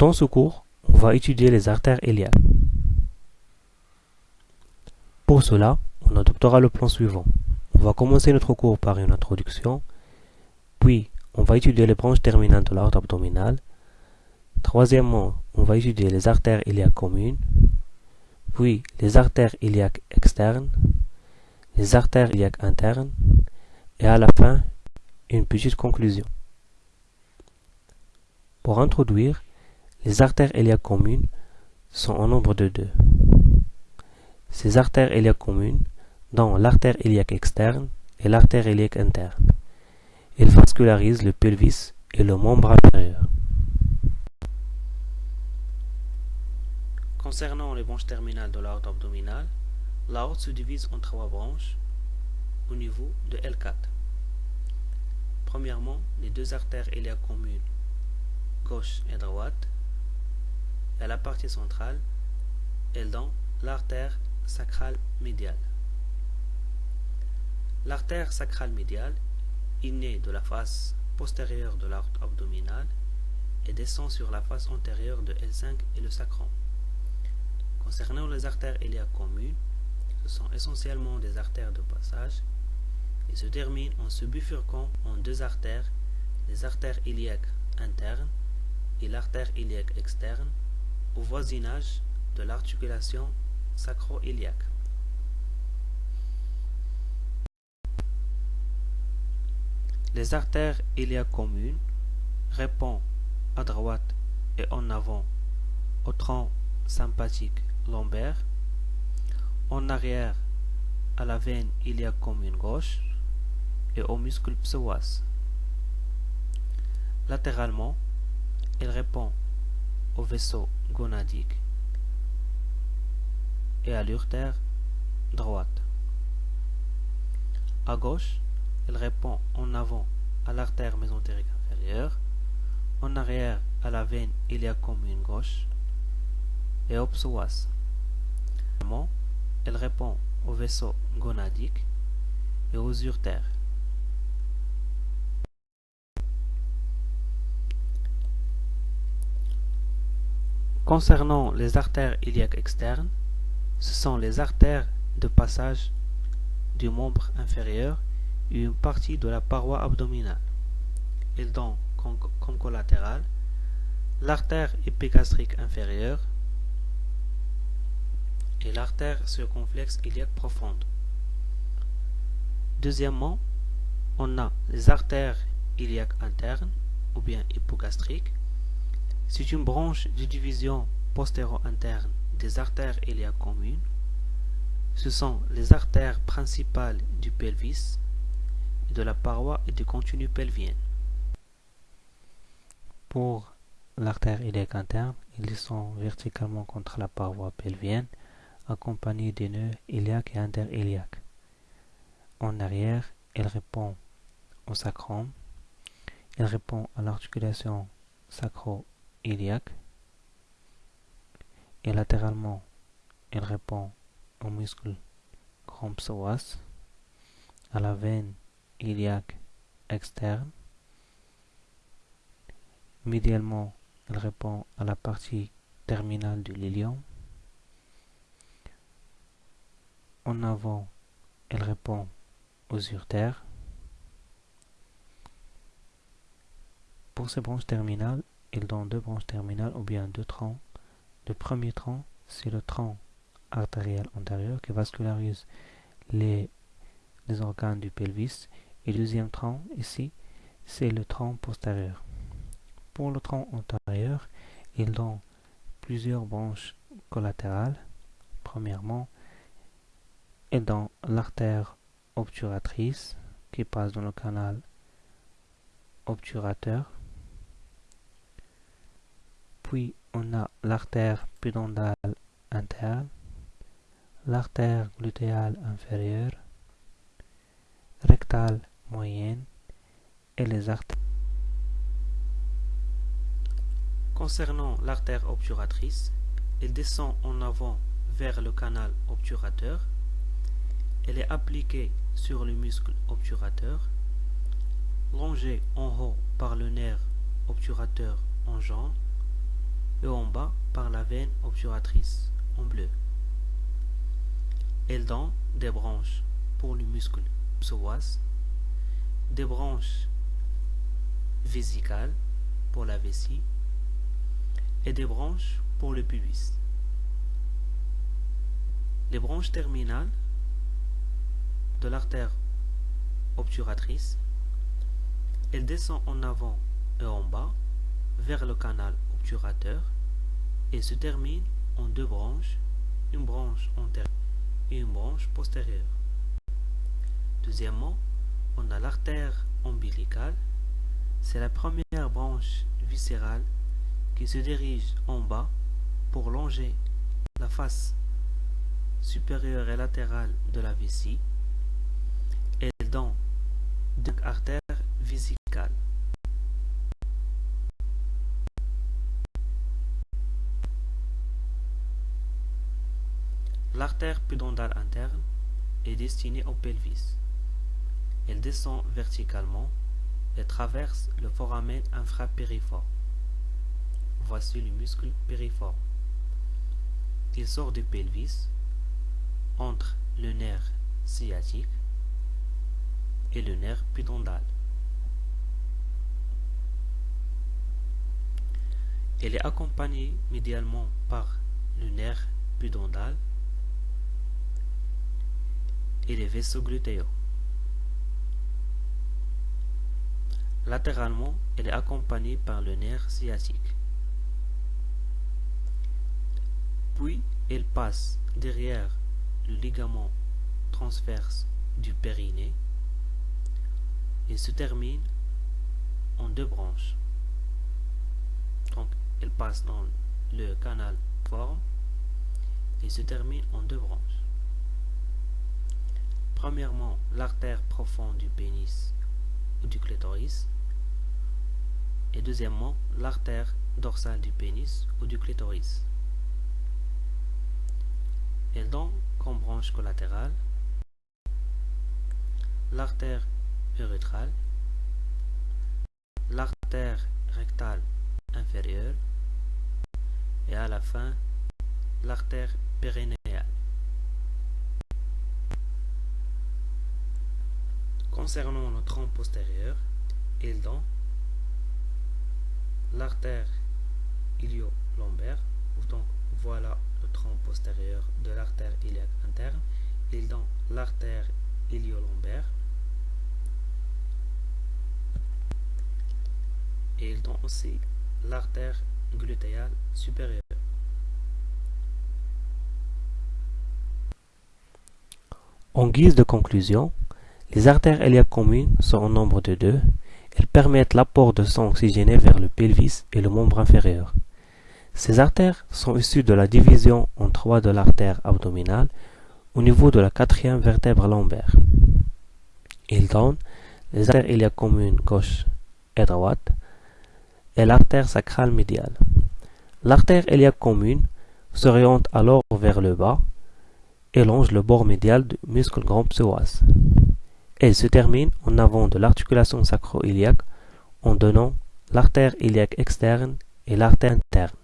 Dans ce cours, on va étudier les artères iliaques. Pour cela, on adoptera le plan suivant. On va commencer notre cours par une introduction, puis on va étudier les branches terminales de l'artère abdominale. Troisièmement, on va étudier les artères iliaques communes, puis les artères iliaques externes, les artères iliaques internes, et à la fin, une petite conclusion. Pour introduire, les artères iliaques communes sont en nombre de deux. Ces artères iliaques communes, dont l'artère iliaque externe et l'artère iliaque interne. Elles vascularisent le pelvis et le membre inférieur. Concernant les branches terminales de l'aorte abdominale, l'aorte se divise en trois branches au niveau de L4. Premièrement, les deux artères iliaques communes, gauche et droite, à la partie centrale, elles donnent l'artère sacrale médiale. L'artère sacrale médiale est née de la face postérieure de l'artère abdominale et descend sur la face antérieure de L5 et le sacrum. Concernant les artères iliaques communes, ce sont essentiellement des artères de passage et se terminent en se bifurquant en deux artères, les artères iliaques internes et l'artère iliaque externe, au voisinage de l'articulation sacro-iliaque. Les artères iliaques communes répondent à droite et en avant au tronc sympathique lombaire, en arrière à la veine iliaque commune gauche et au muscle psoas. Latéralement, elle répond au vaisseau gonadique et à l'urtère droite. À gauche, elle répond en avant à l'artère mésentérique inférieure, en arrière à la veine iliaque commune gauche et au psoas. Elle répond au vaisseau gonadique et aux urtères. Concernant les artères iliaques externes, ce sont les artères de passage du membre inférieur et une partie de la paroi abdominale. Elles donnent comme collatéral l'artère épigastrique inférieure et l'artère circonflexe iliaque profonde. Deuxièmement, on a les artères iliaques internes ou bien hypogastriques c'est une branche de division postéro-interne des artères iliaques communes. Ce sont les artères principales du pelvis, de la paroi et du contenu pelvien. Pour l'artère iliaque interne, ils descend verticalement contre la paroi pelvienne, accompagnés des nœuds iliaques et interiliaques. En arrière, elle répond au sacrum. Elle répond à l'articulation sacro iliaque et latéralement il répond au muscle psoas, à la veine iliaque externe. Médialement, il répond à la partie terminale du lilium. En avant, elle répond aux urtères. Pour ces branches terminales, il donne deux branches terminales ou bien deux troncs. Le premier tronc, c'est le tronc artériel antérieur qui vascularise les, organes du pelvis. Et le deuxième tronc, ici, c'est le tronc postérieur. Pour le tronc antérieur, il donne plusieurs branches collatérales. Premièrement, et dans l'artère obturatrice qui passe dans le canal obturateur puis on a l'artère pudendale interne, l'artère glutéale inférieure, rectale moyenne et les artères. Concernant l'artère obturatrice, elle descend en avant vers le canal obturateur. Elle est appliquée sur le muscle obturateur, longée en haut par le nerf obturateur en jaune et en bas par la veine obturatrice en bleu. Elle donne des branches pour le muscle psoas, des branches vésicales pour la vessie et des branches pour le pubis. Les branches terminales de l'artère obturatrice, elle descend en avant et en bas vers le canal et se termine en deux branches, une branche antérieure et une branche postérieure. Deuxièmement, on a l'artère ombilicale. C'est la première branche viscérale qui se dirige en bas pour longer la face supérieure et latérale de la vessie et dans deux artères vésicales. L'artère pudendale interne est destinée au pelvis. Elle descend verticalement et traverse le foramen infrapériforme. Voici le muscle périforme. Il sort du pelvis entre le nerf sciatique et le nerf pudendal. Elle est accompagnée médialement par le nerf pudendal et les vaisseaux glutéaux. Latéralement, elle est accompagnée par le nerf sciatique. Puis, elle passe derrière le ligament transverse du périnée et se termine en deux branches. Donc, elle passe dans le canal forme et se termine en deux branches. Premièrement, l'artère profonde du pénis ou du clitoris. Et deuxièmement, l'artère dorsale du pénis ou du clitoris. Elle donne comme branche collatérale l'artère urétrale, l'artère rectale inférieure et à la fin l'artère périnéale. Concernant le tronc postérieur, il donne l'artère ilio-lombaire. Donc voilà le tronc postérieur de l'artère iliaque interne. Il donne l'artère ilio-lombaire. Et il donne aussi l'artère glutéale supérieure. En guise de conclusion, les artères iliaques communes sont au nombre de deux. Elles permettent l'apport de sang oxygéné vers le pelvis et le membre inférieur. Ces artères sont issues de la division en trois de l'artère abdominale au niveau de la quatrième vertèbre lombaire. Ils donnent les artères iliaques communes gauche et droite et l'artère sacrale médiale. L'artère iliaque commune s'oriente alors vers le bas et longe le bord médial du muscle grand psoas. Elle se termine en avant de l'articulation sacro-iliaque en donnant l'artère iliaque externe et l'artère interne.